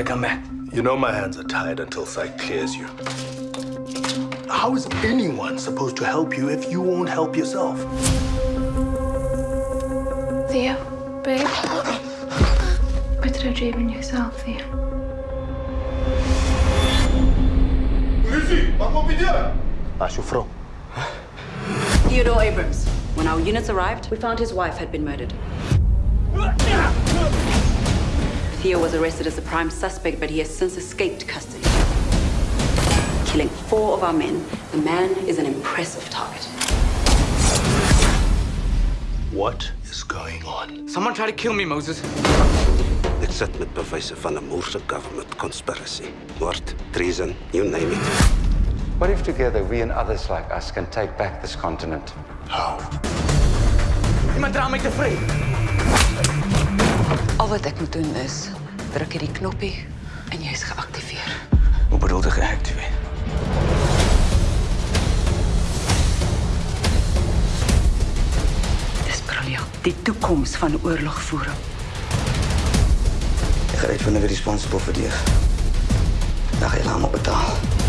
to come back. You know my hands are tied until sight clears you. How is anyone supposed to help you if you won't help yourself? Theo, babe. Put a dream in yourself, Theo. Waar is uw vrouw? Theodore Abrams. When our units arrived, we found his wife had been murdered. Theo was arrested as the prime suspect, but he has since escaped custody. Killing four of our men, the man is an impressive target. What is going on? Someone tried to kill me, Moses. Ek sit met bewyse van 'n Moorse government conspiracy. Moord, treason, you name it. What if together we and others like us can take back this continent? How? Iemand dra my te vry. wat ik moet doen is drukken die knopje en jij is geactiveerd. Hoe bedoel je geactiveerd? Het is briljant. Die toekomst van oorlog voeren. Ik ga even responsible voor die. Dan ga je helemaal betalen.